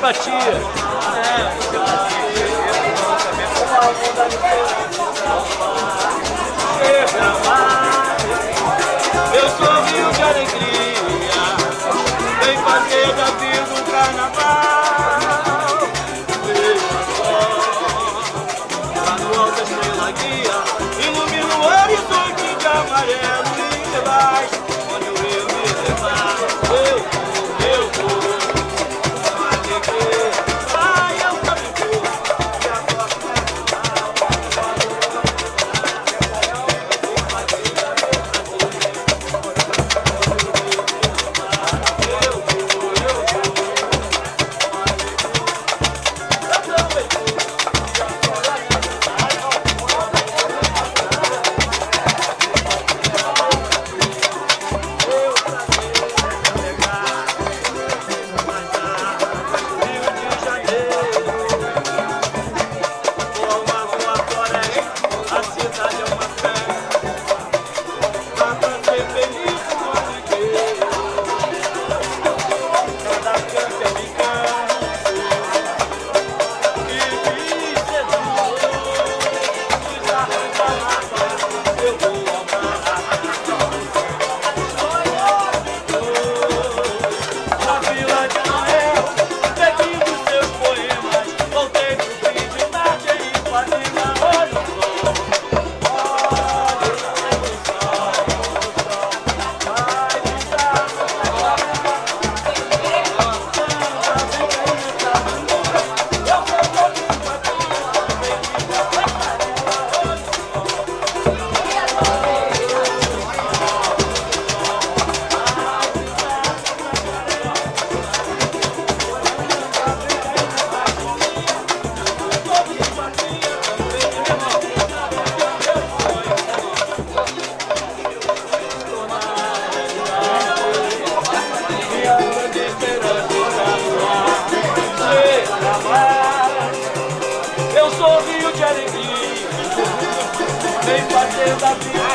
Batia. Eu sou rio de alegria, vem fazer da vida um carnaval. Veja só, lá no alto estrela guia, ilumina o horizonte de amarelo e lilás. Vem bater na vida.